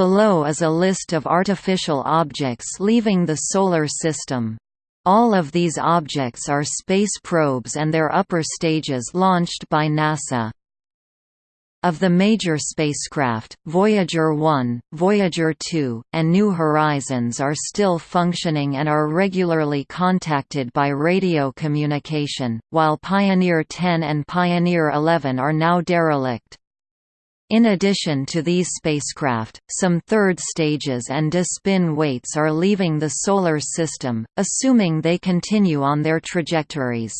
Below is a list of artificial objects leaving the Solar System. All of these objects are space probes and their upper stages launched by NASA. Of the major spacecraft, Voyager 1, Voyager 2, and New Horizons are still functioning and are regularly contacted by radio communication, while Pioneer 10 and Pioneer 11 are now derelict. In addition to these spacecraft, some third stages and de-spin weights are leaving the Solar System, assuming they continue on their trajectories.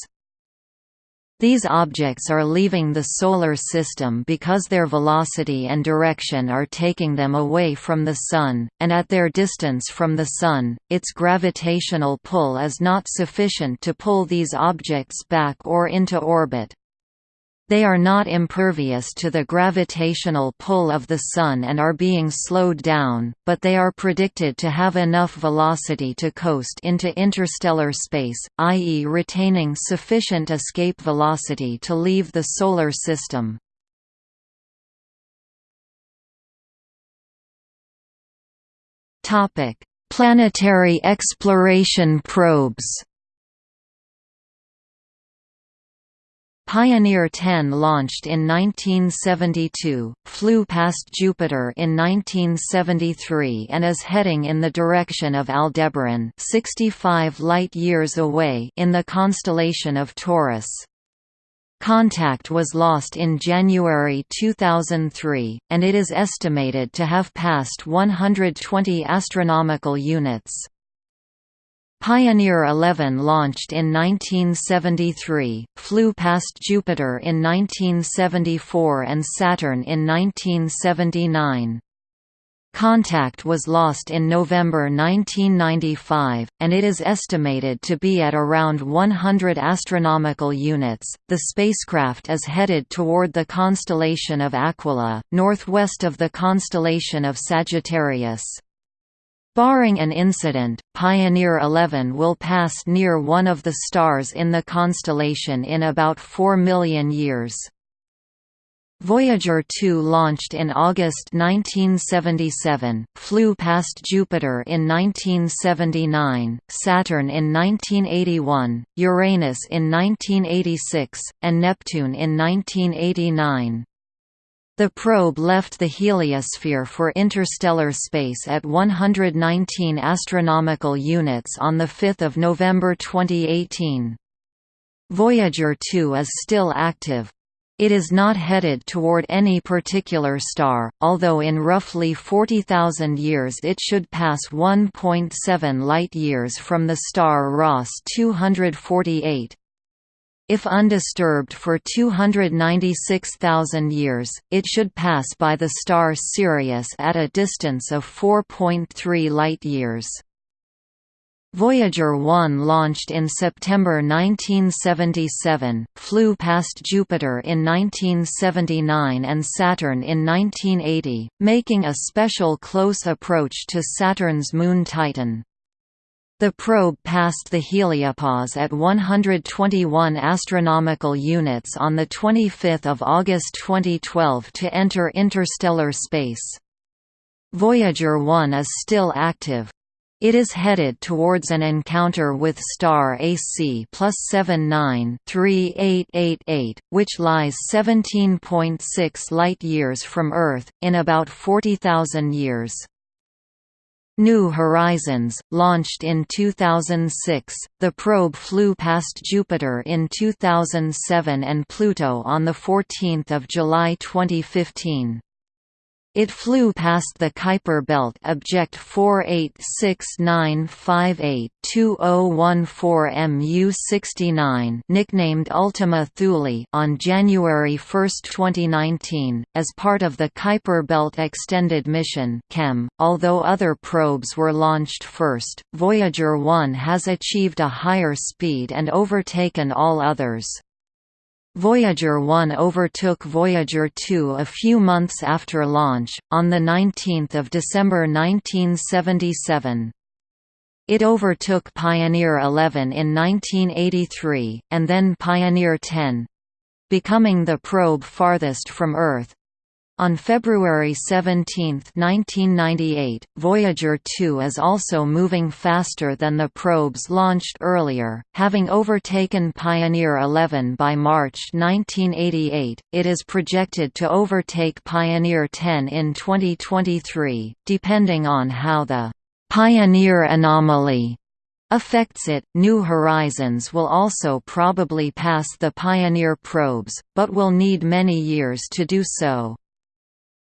These objects are leaving the Solar System because their velocity and direction are taking them away from the Sun, and at their distance from the Sun, its gravitational pull is not sufficient to pull these objects back or into orbit. They are not impervious to the gravitational pull of the Sun and are being slowed down, but they are predicted to have enough velocity to coast into interstellar space, i.e. retaining sufficient escape velocity to leave the Solar System. Planetary exploration probes Pioneer 10 launched in 1972, flew past Jupiter in 1973 and is heading in the direction of Aldebaran 65 light-years away in the constellation of Taurus. Contact was lost in January 2003, and it is estimated to have passed 120 astronomical units. Pioneer 11 launched in 1973, flew past Jupiter in 1974 and Saturn in 1979. Contact was lost in November 1995, and it is estimated to be at around 100 astronomical units. The spacecraft is headed toward the constellation of Aquila, northwest of the constellation of Sagittarius. Barring an incident, Pioneer 11 will pass near one of the stars in the constellation in about 4 million years. Voyager 2 launched in August 1977, flew past Jupiter in 1979, Saturn in 1981, Uranus in 1986, and Neptune in 1989. The probe left the heliosphere for interstellar space at 119 astronomical units on 5 November 2018. Voyager 2 is still active. It is not headed toward any particular star, although in roughly 40,000 years it should pass 1.7 light-years from the star Ross 248. If undisturbed for 296,000 years, it should pass by the star Sirius at a distance of 4.3 light-years. Voyager 1 launched in September 1977, flew past Jupiter in 1979 and Saturn in 1980, making a special close approach to Saturn's moon Titan. The probe passed the heliopause at 121 astronomical units on the 25th of August 2012 to enter interstellar space. Voyager 1 is still active. It is headed towards an encounter with star AC plus 793888, which lies 17.6 light-years from Earth, in about 40,000 years. New Horizons, launched in 2006, the probe flew past Jupiter in 2007 and Pluto on 14 July 2015. It flew past the Kuiper Belt Object 486958-2014 MU-69 nicknamed Ultima Thule on January 1, 2019, as part of the Kuiper Belt Extended Mission (KEM). .Although other probes were launched first, Voyager 1 has achieved a higher speed and overtaken all others. Voyager 1 overtook Voyager 2 a few months after launch, on 19 December 1977. It overtook Pioneer 11 in 1983, and then Pioneer 10—becoming the probe farthest from Earth. On February 17, 1998, Voyager 2 is also moving faster than the probes launched earlier, having overtaken Pioneer 11 by March 1988. It is projected to overtake Pioneer 10 in 2023, depending on how the Pioneer anomaly affects it. New Horizons will also probably pass the Pioneer probes, but will need many years to do so.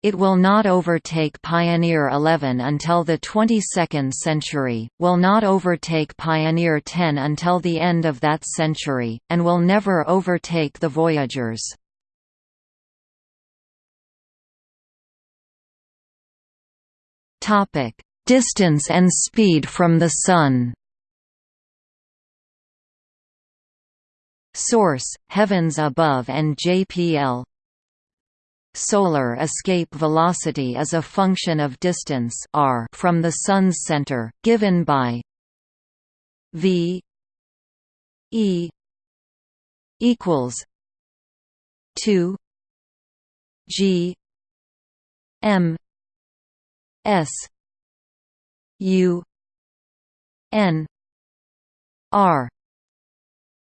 It will not overtake Pioneer 11 until the 22nd century, will not overtake Pioneer 10 until the end of that century, and will never overtake the Voyagers. Distance and speed from the Sun Source: Heavens Above and JPL Solar escape velocity is a function of distance r from the Sun's center, given by v e equals 2 g m s u n r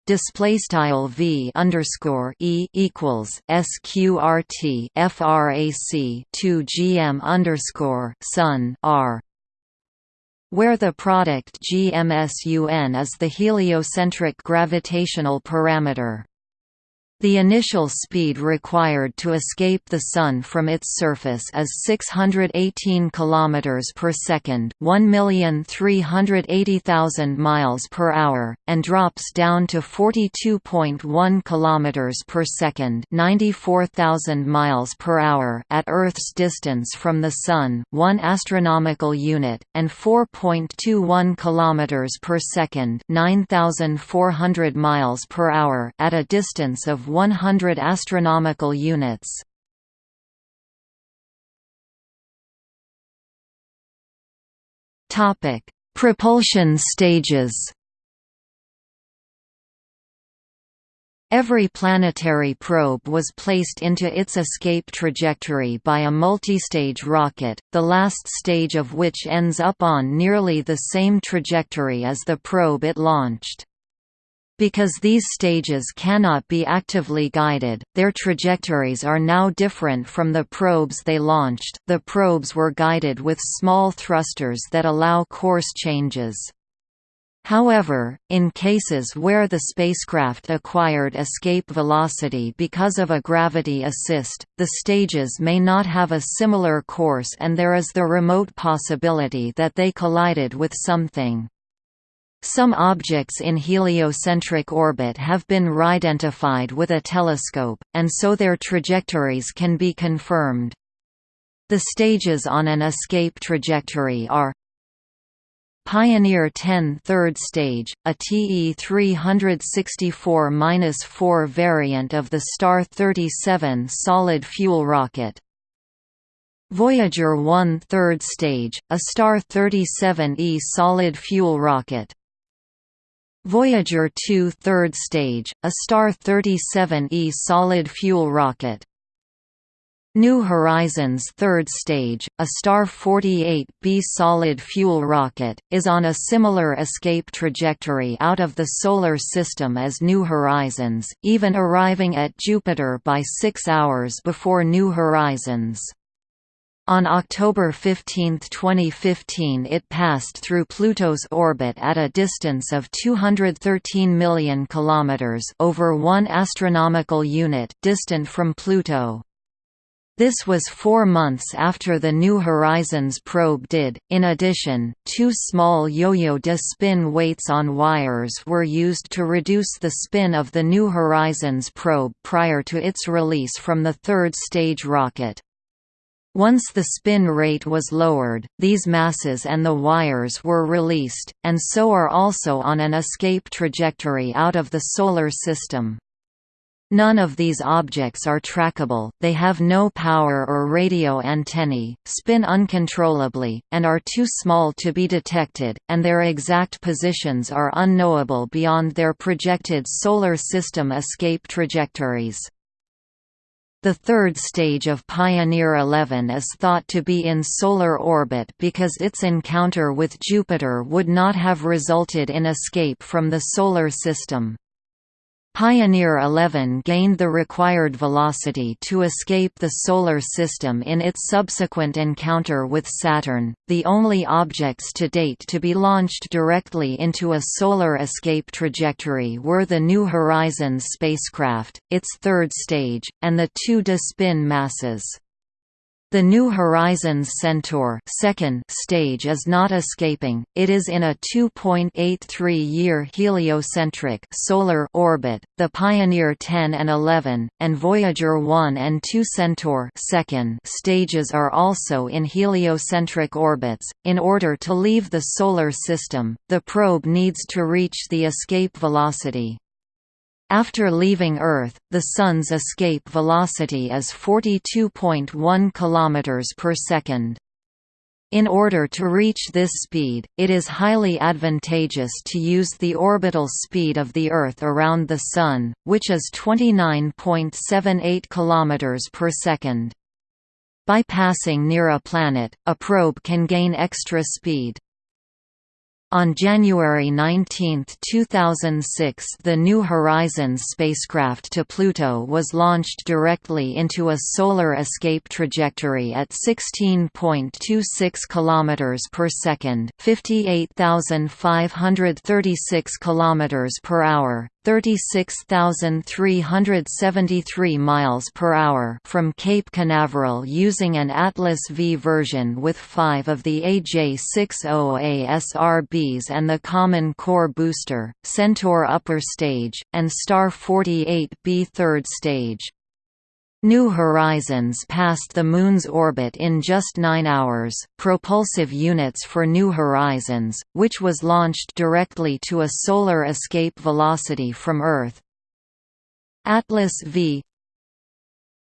display style v underscore e equals sqrt frac 2 gm underscore sun r where the product gmsun is the heliocentric gravitational parameter the initial speed required to escape the Sun from its surface is 618 km per second, 1,380,000 miles per hour, and drops down to 42.1 km per second, 94,000 miles per hour at Earth's distance from the Sun, 1 astronomical unit, and 4.21 km per second, 9,400 miles per hour at a distance of 100 astronomical units. Topic: Propulsion stages. Every planetary probe was placed into its escape trajectory by a multistage rocket, the last stage of which ends up on nearly the same trajectory as the probe it launched. Because these stages cannot be actively guided, their trajectories are now different from the probes they launched. The probes were guided with small thrusters that allow course changes. However, in cases where the spacecraft acquired escape velocity because of a gravity assist, the stages may not have a similar course and there is the remote possibility that they collided with something. Some objects in heliocentric orbit have been identified with a telescope, and so their trajectories can be confirmed. The stages on an escape trajectory are Pioneer 10 third stage, a TE 364-4 variant of the Star 37 solid fuel rocket. Voyager 1 third stage, a Star 37E solid fuel rocket. Voyager 2 third stage, a Star 37E solid-fuel rocket. New Horizons third stage, a Star 48B solid-fuel rocket, is on a similar escape trajectory out of the Solar System as New Horizons, even arriving at Jupiter by six hours before New Horizons. On October 15, 2015 it passed through Pluto's orbit at a distance of 213 million kilometers over 1 astronomical unit distant from Pluto. This was four months after the New Horizons probe did. In addition, two small yo-yo de spin weights on wires were used to reduce the spin of the New Horizons probe prior to its release from the third stage rocket. Once the spin rate was lowered, these masses and the wires were released, and so are also on an escape trajectory out of the Solar System. None of these objects are trackable, they have no power or radio antennae, spin uncontrollably, and are too small to be detected, and their exact positions are unknowable beyond their projected Solar System escape trajectories. The third stage of Pioneer 11 is thought to be in solar orbit because its encounter with Jupiter would not have resulted in escape from the Solar System. Pioneer 11 gained the required velocity to escape the Solar System in its subsequent encounter with Saturn, the only objects to date to be launched directly into a solar escape trajectory were the New Horizons spacecraft, its third stage, and the two DeSpin masses. The New Horizons Centaur second stage is not escaping, it is in a 2.83-year heliocentric solar orbit, the Pioneer 10 and 11, and Voyager 1 and 2 Centaur second stages are also in heliocentric orbits. In order to leave the Solar System, the probe needs to reach the escape velocity. After leaving Earth, the Sun's escape velocity is 42.1 km per second. In order to reach this speed, it is highly advantageous to use the orbital speed of the Earth around the Sun, which is 29.78 km per second. By passing near a planet, a probe can gain extra speed. On January 19, 2006 the New Horizons spacecraft to Pluto was launched directly into a solar escape trajectory at 16.26 km per second 58,536 km per hour, 36,373 miles per hour from Cape Canaveral using an Atlas V version with 5 of the AJ60A SRBs and the Common Core booster, Centaur upper stage, and Star 48B third stage. New Horizons passed the Moon's orbit in just nine hours. Propulsive units for New Horizons, which was launched directly to a solar escape velocity from Earth. Atlas V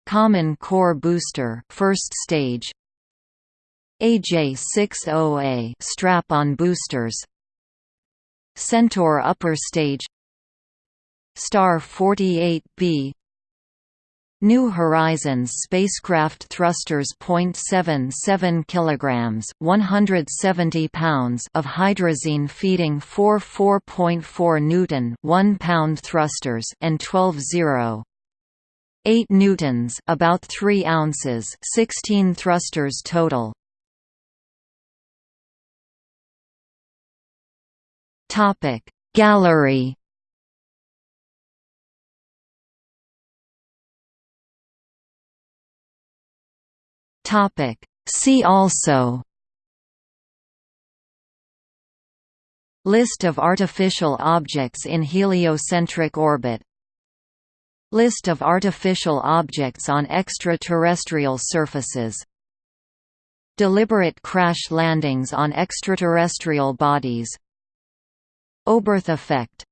Common Core Booster first stage AJ-60A strap-on boosters Centaur upper stage Star 48B New Horizons spacecraft thrusters .77 kilograms, 170 pounds of hydrazine feeding 4 4.4 newton, 1 pound thrusters and 12 0 8 newtons, about 3 ounces, 16 thrusters total. Topic Gallery Topic. See also List of artificial objects in heliocentric orbit List of artificial objects on extraterrestrial surfaces Deliberate crash landings on extraterrestrial bodies Oberth effect